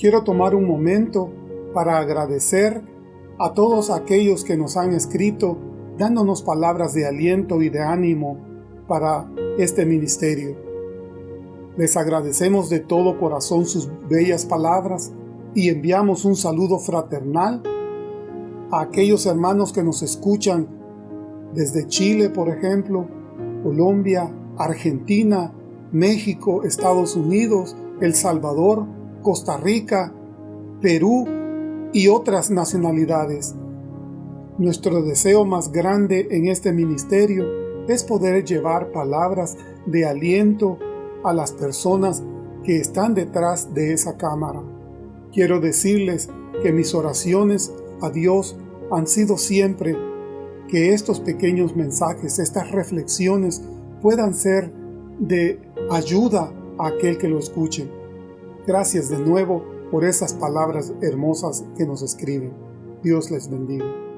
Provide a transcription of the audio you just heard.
quiero tomar un momento para agradecer a todos aquellos que nos han escrito dándonos palabras de aliento y de ánimo para este ministerio. Les agradecemos de todo corazón sus bellas palabras y enviamos un saludo fraternal a aquellos hermanos que nos escuchan desde Chile, por ejemplo, Colombia, Argentina, México, Estados Unidos, El Salvador, Costa Rica, Perú y otras nacionalidades. Nuestro deseo más grande en este ministerio es poder llevar palabras de aliento a las personas que están detrás de esa cámara. Quiero decirles que mis oraciones a Dios han sido siempre que estos pequeños mensajes, estas reflexiones puedan ser de ayuda a aquel que lo escuche. Gracias de nuevo por esas palabras hermosas que nos escriben. Dios les bendiga.